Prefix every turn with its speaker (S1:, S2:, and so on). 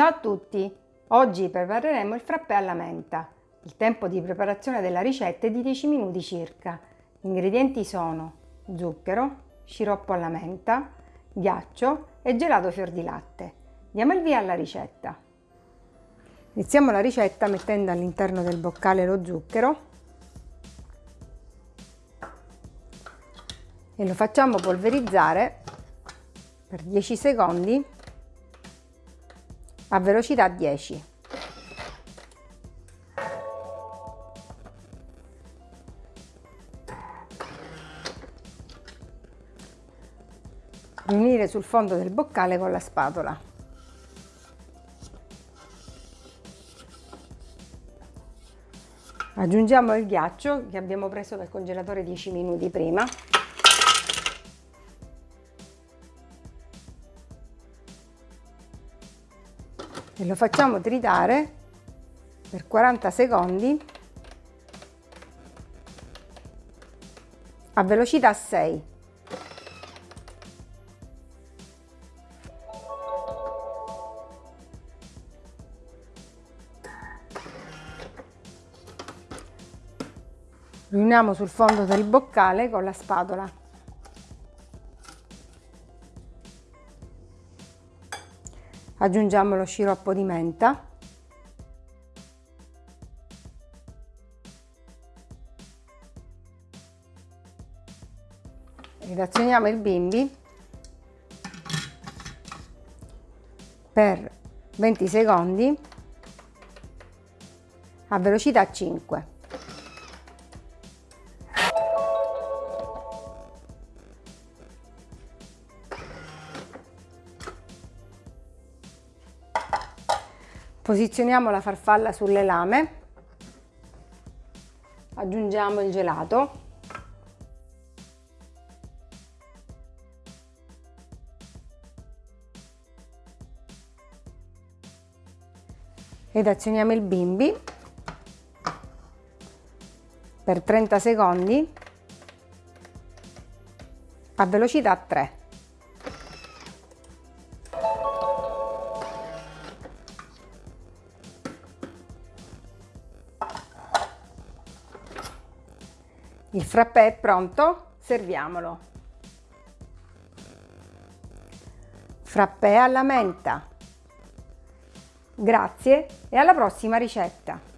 S1: Ciao a tutti! Oggi prepareremo il frappè alla menta. Il tempo di preparazione della ricetta è di 10 minuti circa. Gli ingredienti sono zucchero, sciroppo alla menta, ghiaccio e gelato fior di latte. Diamo il via alla ricetta. Iniziamo la ricetta mettendo all'interno del boccale lo zucchero e lo facciamo polverizzare per 10 secondi a velocità 10. Riunire sul fondo del boccale con la spatola. Aggiungiamo il ghiaccio che abbiamo preso dal congelatore 10 minuti prima e lo facciamo tritare per 40 secondi a velocità 6. Riuniamo sul fondo del boccale con la spatola. Aggiungiamo lo sciroppo di menta. Redazioniamo il bimbi per 20 secondi a velocità 5 Posizioniamo la farfalla sulle lame, aggiungiamo il gelato, ed azioniamo il bimbi. Per 30 secondi. A velocità 3. Il frappè è pronto, serviamolo. Frappè alla menta. Grazie e alla prossima ricetta!